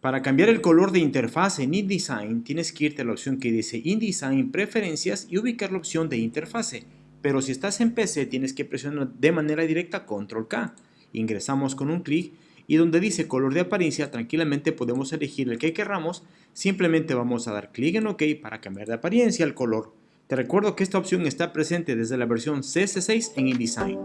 Para cambiar el color de interfaz en InDesign, tienes que irte a la opción que dice InDesign Preferencias y ubicar la opción de interfase. Pero si estás en PC, tienes que presionar de manera directa Control K. Ingresamos con un clic y donde dice color de apariencia, tranquilamente podemos elegir el que queramos. Simplemente vamos a dar clic en OK para cambiar de apariencia el color. Te recuerdo que esta opción está presente desde la versión CS6 en InDesign.